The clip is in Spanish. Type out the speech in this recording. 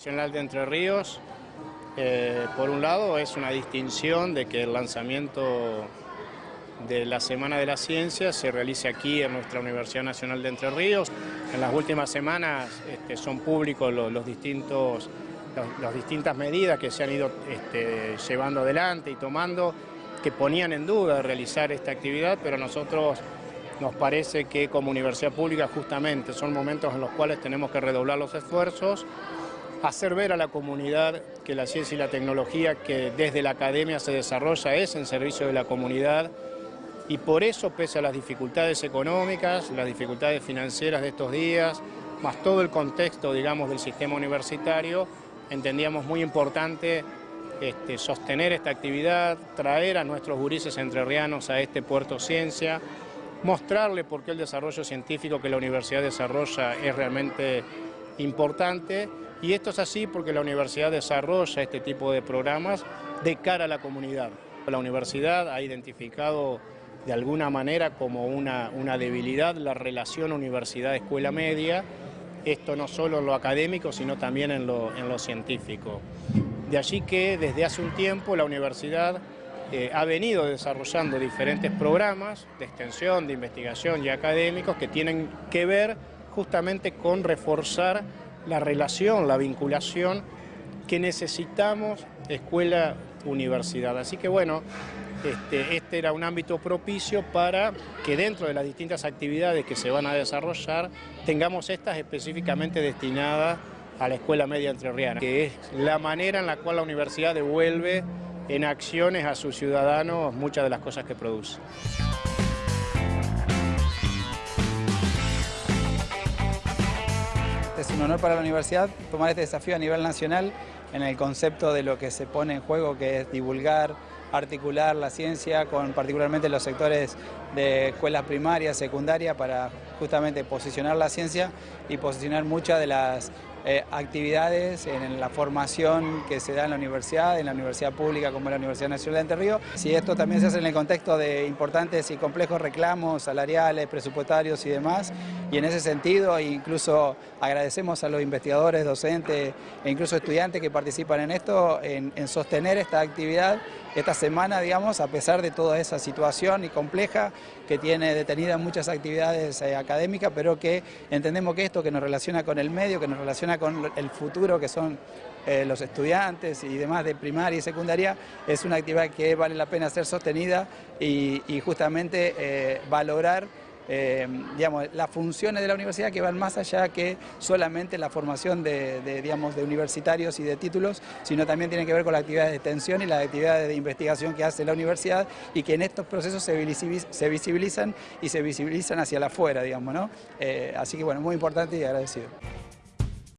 Nacional de Entre Ríos, eh, por un lado, es una distinción de que el lanzamiento de la Semana de la Ciencia se realice aquí en nuestra Universidad Nacional de Entre Ríos. En las últimas semanas este, son públicos los, distintos, las distintas medidas que se han ido este, llevando adelante y tomando que ponían en duda realizar esta actividad, pero a nosotros nos parece que como universidad pública justamente son momentos en los cuales tenemos que redoblar los esfuerzos, hacer ver a la comunidad que la ciencia y la tecnología que desde la academia se desarrolla es en servicio de la comunidad. Y por eso, pese a las dificultades económicas, las dificultades financieras de estos días, más todo el contexto, digamos, del sistema universitario, entendíamos muy importante este, sostener esta actividad, traer a nuestros gurises entrerrianos a este puerto ciencia, mostrarle por qué el desarrollo científico que la universidad desarrolla es realmente importante y esto es así porque la universidad desarrolla este tipo de programas de cara a la comunidad. La universidad ha identificado de alguna manera como una, una debilidad la relación universidad-escuela media, esto no solo en lo académico, sino también en lo, en lo científico. De allí que desde hace un tiempo la universidad eh, ha venido desarrollando diferentes programas de extensión, de investigación y académicos que tienen que ver justamente con reforzar la relación, la vinculación que necesitamos escuela-universidad. Así que bueno, este, este, era un ámbito propicio para que dentro de las distintas actividades que se van a desarrollar tengamos estas específicamente destinadas a la Escuela Media Entrerriana, que es la manera en la cual la universidad devuelve en acciones a sus ciudadanos muchas de las cosas que produce. Es un honor para la universidad tomar este desafío a nivel nacional en el concepto de lo que se pone en juego, que es divulgar, articular la ciencia con particularmente los sectores de escuelas primarias, secundarias, para justamente posicionar la ciencia y posicionar muchas de las eh, actividades en la formación que se da en la universidad, en la universidad pública como la Universidad Nacional de Entre Ríos. Si esto también se hace en el contexto de importantes y complejos reclamos salariales, presupuestarios y demás, y en ese sentido incluso agradecemos a los investigadores, docentes e incluso estudiantes que participan en esto, en, sostener esta actividad esta semana, digamos, a pesar de toda esa situación y compleja que tiene detenida muchas actividades eh, académicas, pero que entendemos que esto que nos relaciona con el medio, que nos relaciona con el futuro que son eh, los estudiantes y demás de primaria y secundaria, es una actividad que vale la pena ser sostenida y, justamente eh, valorar eh, digamos, las funciones de la universidad que van más allá que solamente la formación de, digamos, de universitarios y de títulos, sino también tienen que ver con las actividades de extensión y las actividades de investigación que hace la universidad y que en estos procesos se, visibilizan y se visibilizan hacia la afuera, digamos, ¿no? así que bueno, muy importante y agradecido.